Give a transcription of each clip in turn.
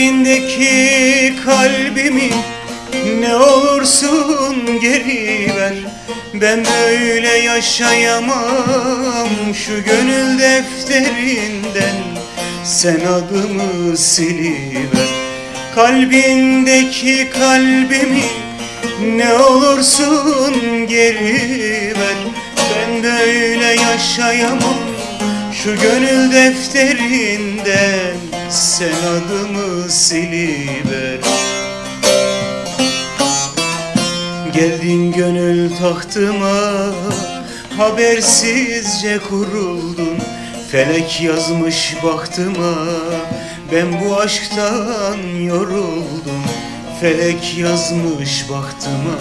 Kalbindeki kalbimi ne olursun geri ver. Ben böyle yaşayamam şu gönül defterinden. Sen adımı siliver. Kalbindeki kalbimi ne olursun geri ver. Ben böyle yaşayamam şu gönül defterinden Sen adımı siliver Geldin gönül tahtıma Habersizce kuruldun. Felek yazmış baktıma Ben bu aşktan yoruldum. Felek yazmış baktıma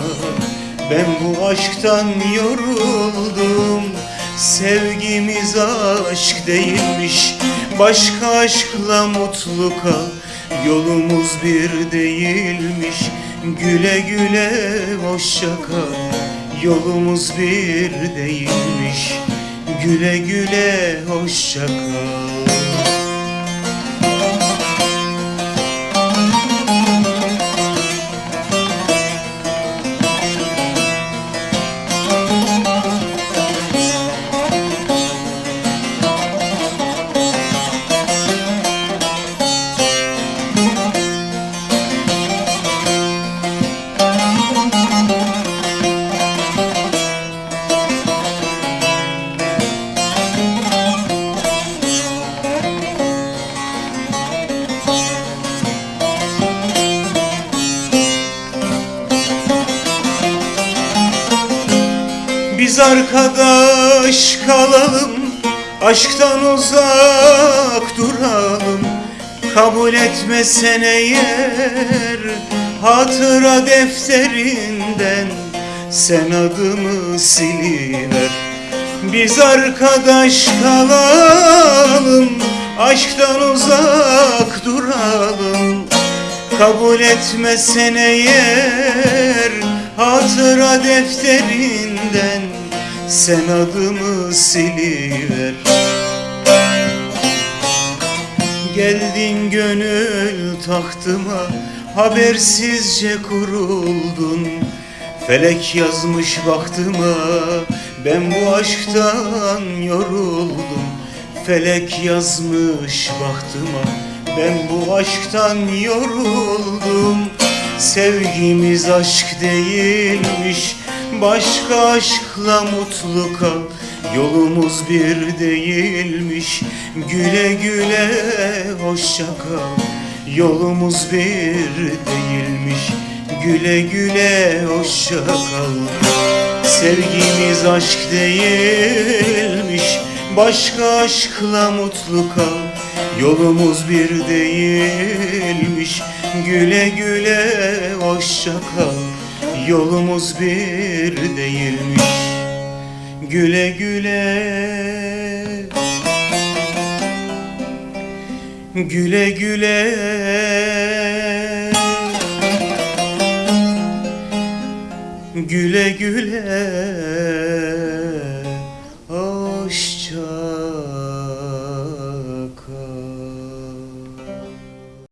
Ben bu aşktan yoruldum Sevgimiz aşk değilmiş Başka aşkla mutlu kal. Yolumuz bir değilmiş Güle güle hoşça kal. Yolumuz bir değilmiş Güle güle hoşça kal Arkadaş kalalım Aşktan uzak duralım. Kabul etmesen eğer Hatıra defterinden Sen adımı siliver. Biz arkadaş kalalım Aşktan uzak duralım. Kabul etmesen eğer Hatıra defterinden Sen adımı siliver. Geldin gönül tahtıma Habersizce kuruldun. Felek yazmış baktıma Ben bu aşktan yoruldum. Felek yazmış baktıma Ben bu aşktan yoruldum. Sevgimiz aşk değilmiş Başka aşkla mutlu kal Yolumuz bir değilmiş. Güle güle hoşça kal. Yolumuz bir değilmiş. Güle güle hoşça kal. Sevgimiz aşk değilmiş. Başka aşkla mutlu kal Yolumuz bir değilmiş. Güle güle hoşça kal Yolumuz bir değilmiş. Güle güle. Güle güle. Güle güle